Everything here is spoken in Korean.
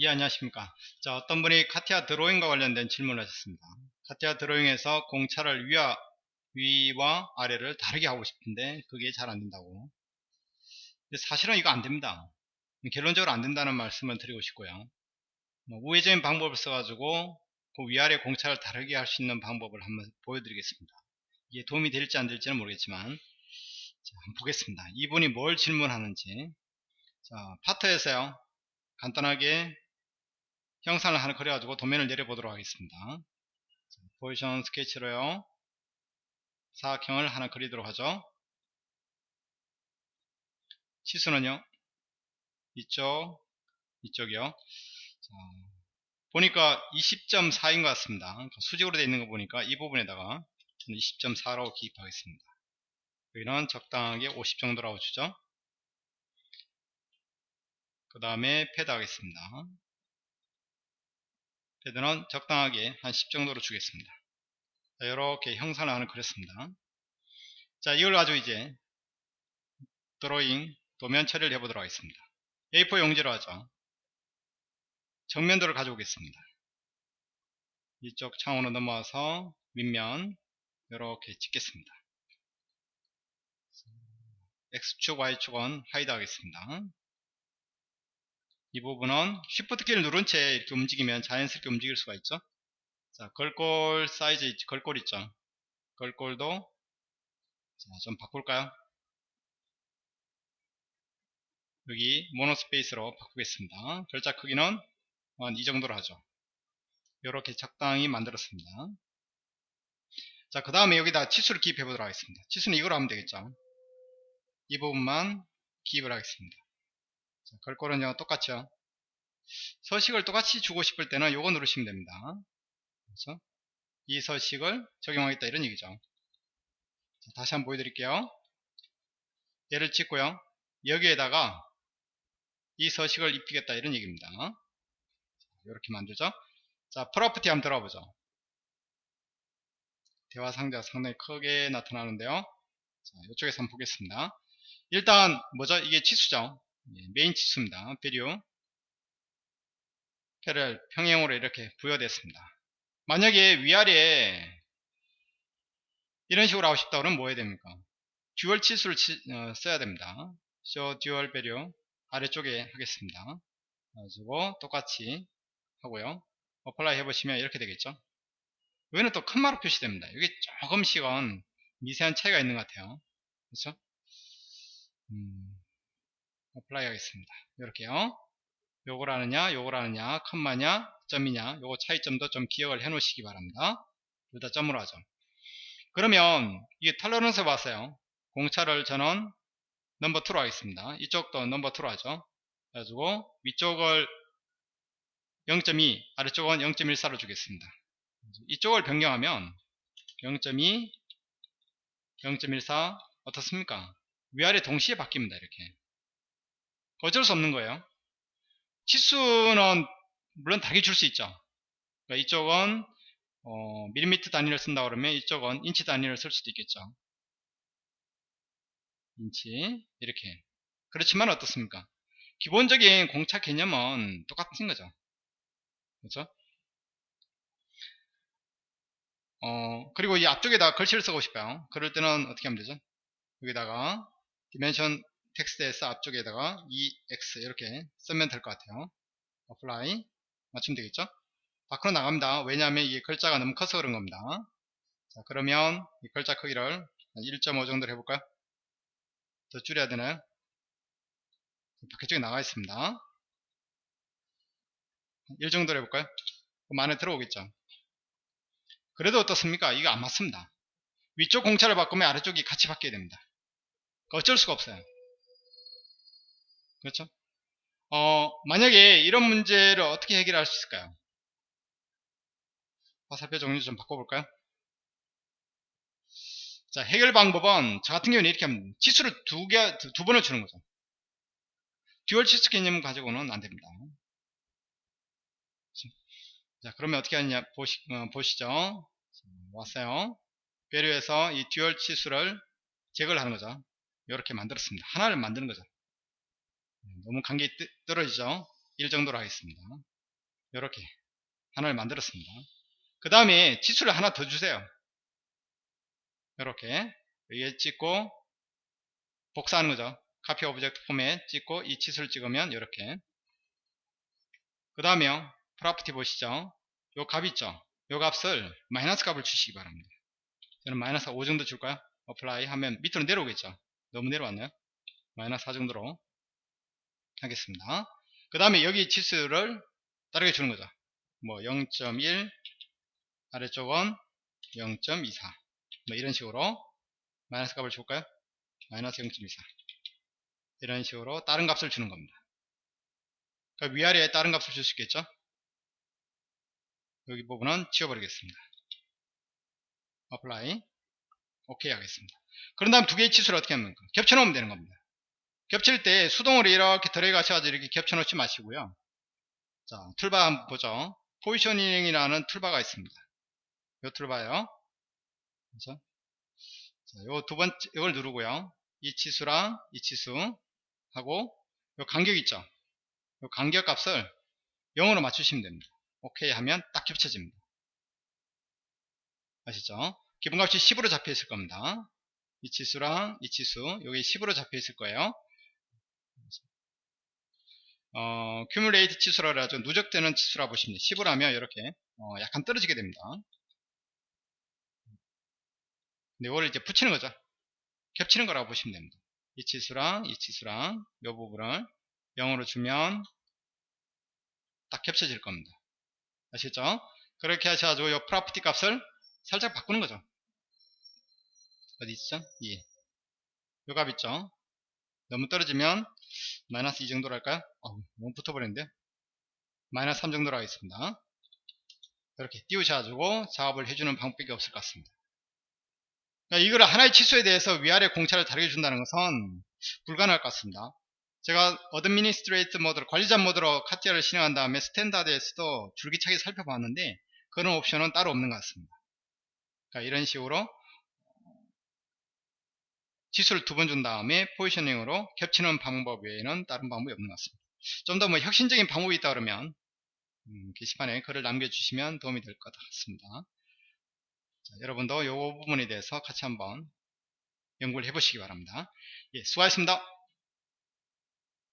예 안녕하십니까. 자 어떤 분이 카티아 드로잉과 관련된 질문을 하셨습니다. 카티아 드로잉에서 공차를 위와, 위와 아래를 다르게 하고 싶은데 그게 잘 안 된다고. 사실은 이거 안 됩니다. 결론적으로 안 된다는 말씀을 드리고 싶고요. 뭐 우회적인 방법을 써가지고 그 위아래 공차를 다르게 할 수 있는 방법을 한번 보여드리겠습니다. 이게 도움이 될지 안 될지는 모르겠지만 자, 한번 보겠습니다. 이분이 뭘 질문하는지. 자 파트에서요. 간단하게 형상을 하나 그려가지고 도면을 내려보도록 하겠습니다. 포지션 스케치로요. 사각형을 하나 그리도록 하죠. 치수는요. 이쪽, 이쪽이요. 자, 보니까 20.4인 것 같습니다. 그러니까 수직으로 되어 있는 거 보니까 이 부분에다가 20.4라고 기입하겠습니다. 여기는 적당하게 50 정도라고 주죠. 그 다음에 패드 하겠습니다. 패드는 적당하게 한 10 정도로 주겠습니다. 자, 이렇게 형상을 하나 그렸습니다. 자, 이걸 가지고 이제 드로잉 도면 처리를 해보도록 하겠습니다. A4 용지로 하죠. 정면도를 가져오겠습니다. 이쪽 창으로 넘어와서 윗면 이렇게 찍겠습니다. X축, Y축은 hide 하겠습니다. 이 부분은 Shift 키를 누른 채 이렇게 움직이면 자연스럽게 움직일 수가 있죠. 자, 글꼴 사이즈, 있, 글꼴 있죠. 글꼴도 자, 좀 바꿀까요? 여기 monospace로 바꾸겠습니다. 글자 크기는 한이 정도로 하죠. 이렇게 적당히 만들었습니다. 자, 그 다음에 여기다 치수를 기입해 보도록 하겠습니다. 치수는 이걸로 하면 되겠죠. 이 부분만 기입을 하겠습니다. 자, 걸골은요 똑같죠. 서식을 똑같이 주고 싶을 때는 요거 누르시면 됩니다. 그렇죠? 이 서식을 적용하겠다 이런 얘기죠. 자, 다시 한번 보여드릴게요. 얘를 찍고요. 여기에다가 이 서식을 입히겠다 이런 얘기입니다. 이렇게 만들죠? 자 property 한번 들어보죠. 대화 상자가 상당히 크게 나타나는데요. 자, 이쪽에서 한번 보겠습니다. 일단 뭐죠? 이게 치수죠 예, 메인 치수입니다. 비료 표를 평행으로 이렇게 부여됐습니다. 만약에 위아래에 이런 식으로 하고 싶다 그러면 뭐 해야 됩니까? dual 치수를 치, 어, 써야 됩니다. show dual value 아래쪽에 하겠습니다. 가지고 똑같이 하고요. apply 해보시면 이렇게 되겠죠. 여기는 또 콤마로 표시됩니다. 여기 조금씩은 미세한 차이가 있는 것 같아요. 그렇죠? 음, apply 하겠습니다. 이렇게요. 요걸 하느냐, 요걸 하느냐, 콤마냐, 점이냐, 요거 차이점도 좀 기억을 해 놓으시기 바랍니다. 둘 다 점으로 하죠. 그러면 이게 털러런스 봤어요. 공차를 저는 넘버 2로 하겠습니다. 이쪽도 넘버 2로 하죠. 그래가지고 위쪽을 0.2, 아래쪽은 0.14로 주겠습니다. 이쪽을 변경하면 0.2, 0.14 어떻습니까? 위아래 동시에 바뀝니다. 이렇게. 어쩔 수 없는 거예요. 치수는 물론 다르게 줄수 있죠. 그러니까 이쪽은 어, 밀리미터 단위를 쓴다 그러면 이쪽은 인치 단위를 쓸 수도 있겠죠. 인치 이렇게 그렇지만 어떻습니까? 기본적인 공차 개념은 똑같은 거죠. 그렇죠? 어, 그리고 이 앞쪽에다 글씨를 쓰고 싶어요. 그럴 때는 어떻게 하면 되죠? 여기다가 dimension 텍스트에서 앞쪽에다가 EX 이렇게 쓰면 될 것 같아요. apply 맞추면 되겠죠? 밖으로 나갑니다. 왜냐하면 이 글자가 너무 커서 그런 겁니다. 자, 그러면 이 글자 크기를 1.5 정도로 해볼까요? 더 줄여야 되나요? 밖에 쪽에 나가 있습니다. 1 정도로 해볼까요? 그럼 안에 들어오겠죠? 그래도 어떻습니까? 이거 안 맞습니다. 위쪽 공차를 바꾸면 아래쪽이 같이 바뀌어야 됩니다. 어쩔 수가 없어요. 그렇죠? 어, 만약에 이런 문제를 어떻게 해결할 수 있을까요? 화살표 종류 좀 바꿔볼까요? 자, 해결 방법은 저 같은 경우는 이렇게 하면 치수를 두 개, 두, 두 번을 주는 거죠. 듀얼 치수 개념 가지고는 안 됩니다. 자, 그러면 어떻게 하느냐 보시, 어, 보시죠. 자, 왔어요. value에서 이 dual 치수를 제거를 하는 거죠. 이렇게 만들었습니다. 하나를 만드는 거죠. 너무 간격이 떨어지죠 1 정도로 하겠습니다. 이렇게 하나를 만들었습니다. 그 다음에 치수를 하나 더 주세요. 이렇게 위에 찍고 복사하는 거죠. copy object format 찍고 이 치수를 찍으면 이렇게 그 다음에 property 보시죠. 요 값 있죠. 요 값을 마이너스 값을 주시기 바랍니다. 저는 마이너스 5 정도 줄까요? apply 하면 밑으로 내려오겠죠. 너무 내려왔나요? 마이너스 4 정도로 하겠습니다. 그 다음에 여기 치수를 다르게 주는 거죠. 뭐 0.1 아래쪽은 0.24 뭐 이런 식으로 마이너스 값을 줄까요? 마이너스 0.24 이런 식으로 다른 값을 주는 겁니다. 그러니까 위아래에 다른 값을 줄 수 있겠죠? 여기 부분은 지워버리겠습니다. apply 오케이 하겠습니다. 그런 다음 두 개의 치수를 어떻게 합니까? 겹쳐 놓으면 되는 겁니다. 겹칠 때 수동으로 이렇게 들어가셔가지고 이렇게 겹쳐 놓지 마시고요. 자, 툴바 한번 보죠. 포지셔닝이라는 툴바가 있습니다. 요 툴바요. 그렇죠? 자, 요 두 번째, 이걸 누르고요. 이 치수랑 이 치수 하고 요 간격 있죠? 요 간격 값을 0으로 맞추시면 됩니다. 오케이 하면 딱 겹쳐집니다. 아시죠? 기본값이 10으로 잡혀 있을 겁니다. 이 치수랑 이 치수 여기 10으로 잡혀 있을 거예요. 어, cumulate 치수라 하죠. 누적되는 치수라 보시면 돼요. 10을 하면 이렇게 어, 약간 떨어지게 됩니다. 근데 이걸 이제 붙이는 거죠. 겹치는 거라고 보시면 됩니다. 이 치수랑 이 치수랑 이 부분을 0으로 주면 딱 겹쳐질 겁니다. 아시죠? 그렇게 하셔가지고 이 프로퍼티 값을 살짝 바꾸는 거죠. 어디 있죠? 예. 요값 있죠? 너무 떨어지면 마이너스 2 정도로 할까요? 어, 너무 붙어버렸는데 마이너스 3 정도로 하겠습니다. 이렇게 띄우셔가지고 작업을 해주는 방법이 없을 것 같습니다. 그러니까 이걸 하나의 치수에 대해서 위아래 공차를 다르게 준다는 것은 불가능할 것 같습니다. 제가 administrate 모드로 관리자 모드로 카티아를 실행한 다음에 standard에서도 줄기차게 살펴봤는데 그런 옵션은 따로 없는 것 같습니다. 그러니까 이런 식으로 지수를 두 번 준 다음에 포지셔닝으로 겹치는 방법 외에는 다른 방법이 없는 것 같습니다. 좀 더 뭐 혁신적인 방법이 있다 그러면 음, 게시판에 글을 남겨주시면 도움이 될 것 같습니다. 자, 여러분도 이 부분에 대해서 같이 한번 연구를 해보시기 바랍니다. 예, 수고하셨습니다.